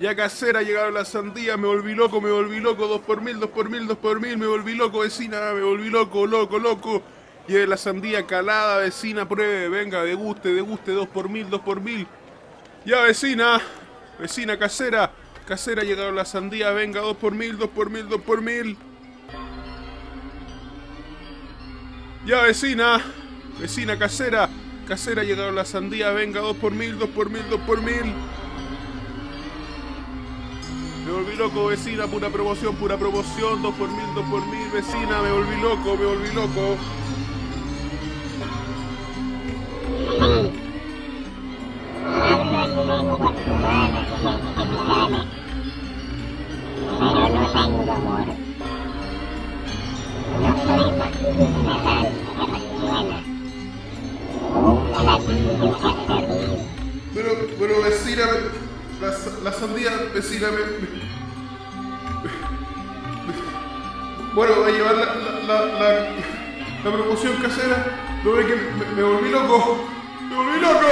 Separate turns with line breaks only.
Ya casera, llegaron las sandías, me volví loco, me volví loco, dos por mil, dos por mil, dos por mil, me volví loco, vecina, me volví loco, loco, loco. Lleve la sandía calada, vecina, pruebe, venga, deguste, deguste, dos por mil, dos por mil. Ya, vecina, vecina casera, casera, llegaron las sandías, venga, dos por mil, dos por mil, dos por mil. Ya, vecina, vecina casera, casera, llegaron las sandías, venga, dos por mil, dos por mil, dos por mil. Loco, vecina, pura promoción, pura promoción, dos por mil, dos por mil, vecina, me volví loco, me volví loco. Pero, pero vecina, la, la sandía, vecina, me, me- Bueno, voy a llevar la, la, la, la- promoción casera. ¿No ve que? ¡Me volví loco! ¡Me volví loco!